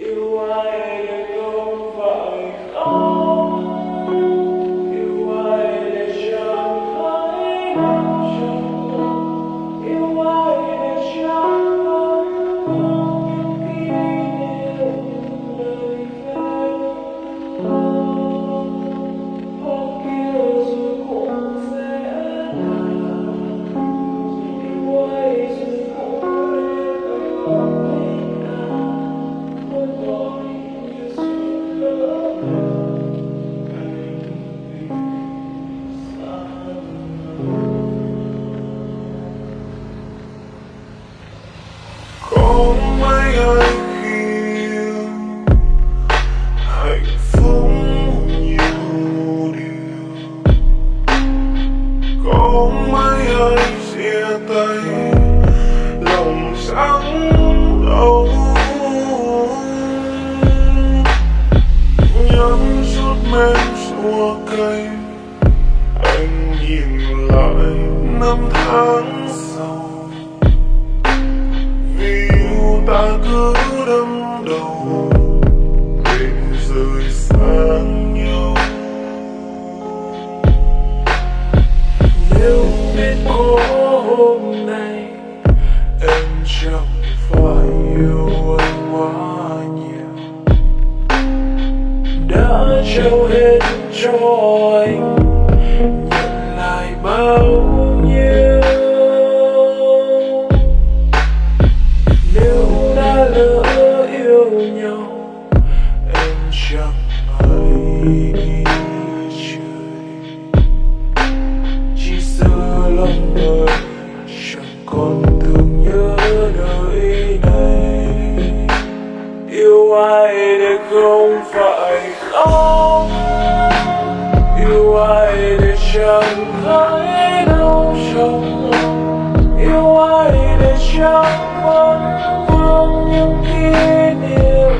You are. trao hết cho anh nhận lại bao nhiêu nếu đã lỡ yêu nhau em chẳng hay trời chỉ sợ lòng người chẳng còn thương nhớ đời này yêu ai để không phải mãi đau trong lòng yêu ai để chẳng vẫn vương những kỷ niệm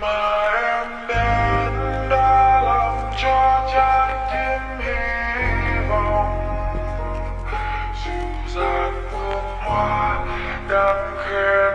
mà em đến đã làm cho trái tim hy vọng. Dịu dàng hương hoa đang khẽ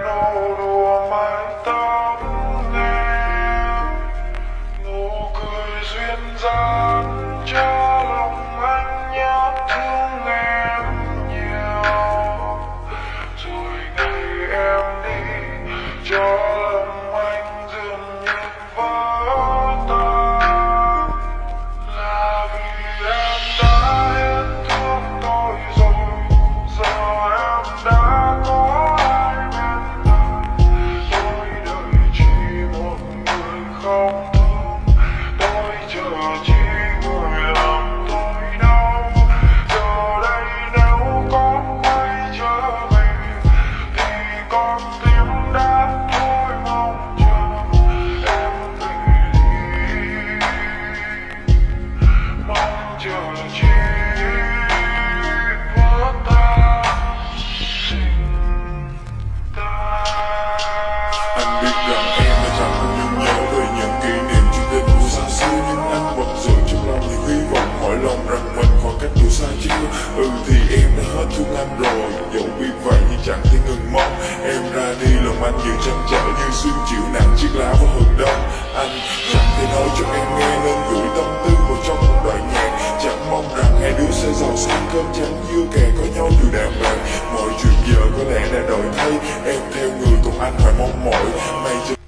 anh nhiều trăm chảo như xuyên chịu nặng chiếc lá và hừng đông Anh chẳng thể nói cho em nghe nên gửi tâm tư vào trong một đoạn nhạc. Chẳng mong rằng hai đứa sẽ giàu sang cơm trắng dưa kè có nhau dù đàng hoàng Mọi chuyện giờ có lẽ đã đổi thay. Em theo người cùng anh hoài mong mỏi. May cho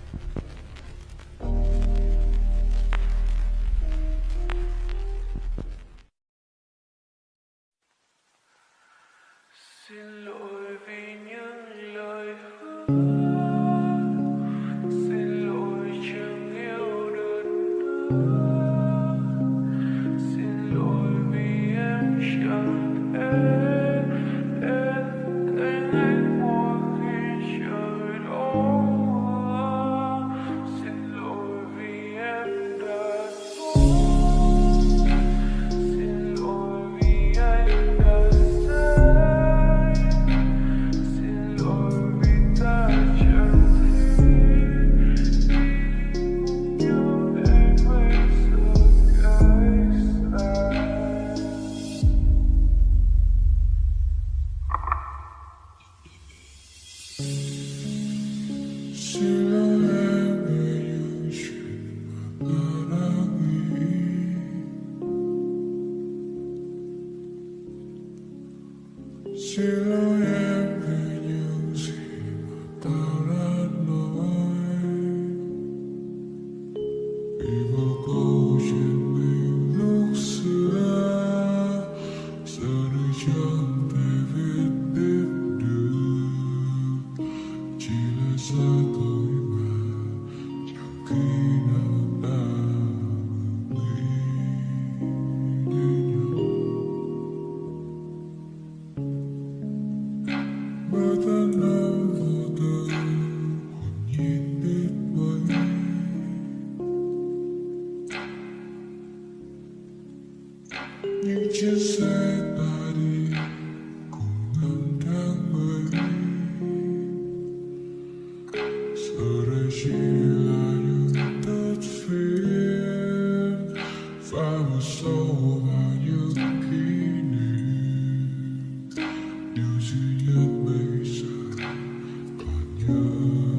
Thank you. Vì bao câu chuyện còn